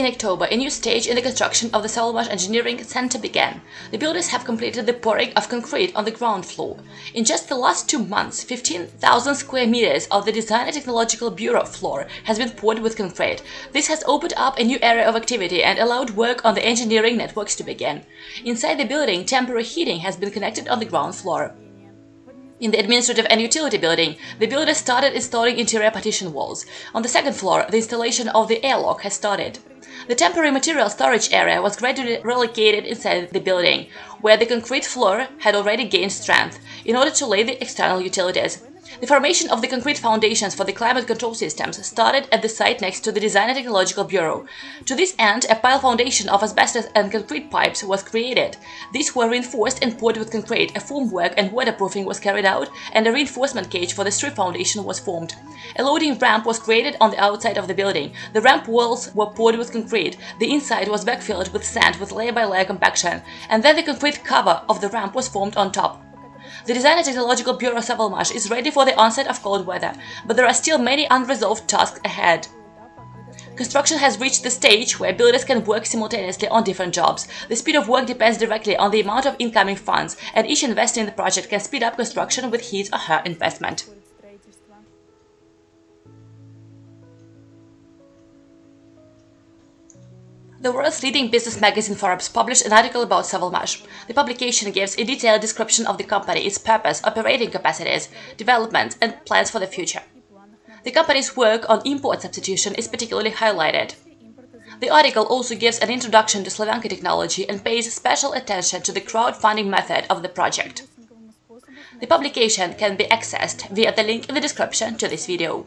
In October, a new stage in the construction of the Savalmash Engineering Center began. The builders have completed the pouring of concrete on the ground floor. In just the last two months, 15,000 square meters of the Design and Technological Bureau floor has been poured with concrete. This has opened up a new area of activity and allowed work on the engineering networks to begin. Inside the building, temporary heating has been connected on the ground floor. In the administrative and utility building, the builders started installing interior partition walls. On the second floor, the installation of the airlock has started. The temporary material storage area was gradually relocated inside the building, where the concrete floor had already gained strength, in order to lay the external utilities. The formation of the concrete foundations for the climate control systems started at the site next to the Design and Technological Bureau. To this end, a pile foundation of asbestos and concrete pipes was created. These were reinforced and poured with concrete, a formwork and waterproofing was carried out, and a reinforcement cage for the strip foundation was formed. A loading ramp was created on the outside of the building. The ramp walls were poured with concrete, the inside was backfilled with sand with layer-by-layer -layer compaction, and then the concrete cover of the ramp was formed on top. The Design and Technological Bureau Savalmash is ready for the onset of cold weather, but there are still many unresolved tasks ahead. Construction has reached the stage where builders can work simultaneously on different jobs. The speed of work depends directly on the amount of incoming funds, and each investor in the project can speed up construction with his or her investment. The world's leading business magazine Forbes published an article about Savalmash. The publication gives a detailed description of the company, its purpose, operating capacities, development, and plans for the future. The company's work on import substitution is particularly highlighted. The article also gives an introduction to Slavyanka technology and pays special attention to the crowdfunding method of the project. The publication can be accessed via the link in the description to this video.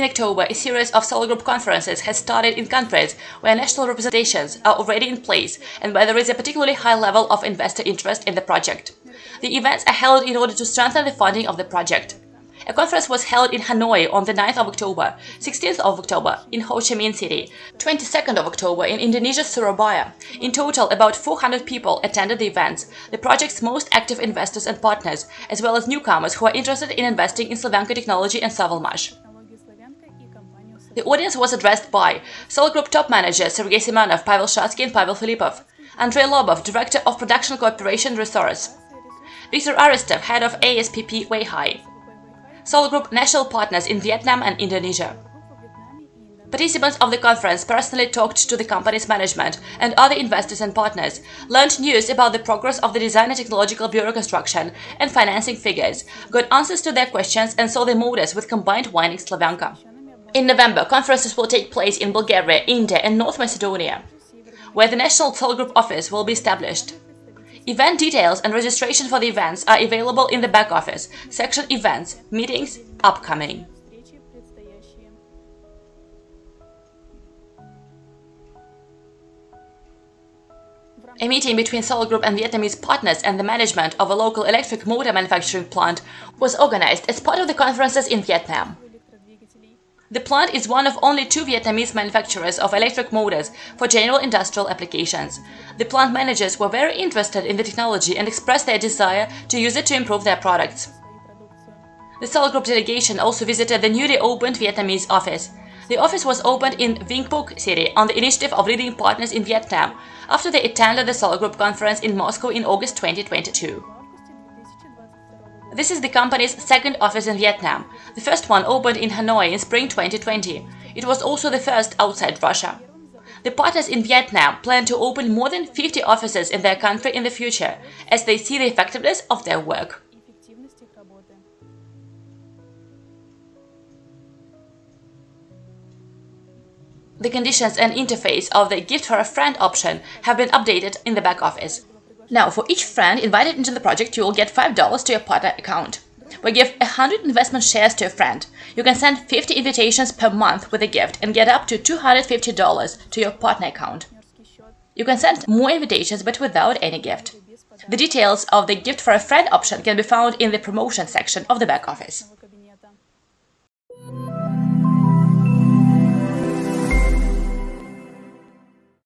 In October, a series of Solar Group conferences has started in countries where national representations are already in place and where there is a particularly high level of investor interest in the project. The events are held in order to strengthen the funding of the project. A conference was held in Hanoi on the 9th of October, 16th of October in Ho Chi Minh City, 22nd of October in Indonesia's Surabaya. In total, about 400 people attended the events, the project's most active investors and partners, as well as newcomers who are interested in investing in Slavyanka technology and Savalmash. The audience was addressed by Solar Group top managers Sergei Semenov, Pavel Shatsky and Pavel Filipov, Andrei Lobov, Director of Production Cooperation Resource, Viktor Aristov, Head of ASPP Weihai, Solar Group national partners in Vietnam and Indonesia. Participants of the conference personally talked to the company's management and other investors and partners, learned news about the progress of the Design and Technological Bureau construction and financing figures, got answers to their questions and saw the modus with combined winding Slavyanka. In November, conferences will take place in Bulgaria, India and North Macedonia, where the National Solar Group office will be established. Event details and registration for the events are available in the back office, section Events, Meetings, Upcoming. A meeting between Solar Group and Vietnamese partners and the management of a local electric motor manufacturing plant was organized as part of the conferences in Vietnam. The plant is one of only two Vietnamese manufacturers of electric motors for general industrial applications. The plant managers were very interested in the technology and expressed their desire to use it to improve their products. The Solar Group delegation also visited the newly opened Vietnamese office. The office was opened in Vinh Phuc City on the initiative of leading partners in Vietnam after they attended the Solar Group conference in Moscow in August 2022. This is the company's second office in Vietnam. The first one opened in Hanoi in spring 2020. It was also the first outside Russia. The partners in Vietnam plan to open more than 50 offices in their country in the future, as they see the effectiveness of their work. The conditions and interface of the Gift for a Friend option have been updated in the back office. Now, for each friend invited into the project, you will get $5 to your partner account. We give 100 investment shares to a friend. You can send 50 invitations per month with a gift and get up to $250 to your partner account. You can send more invitations but without any gift. The details of the Gift for a Friend option can be found in the promotion section of the back office.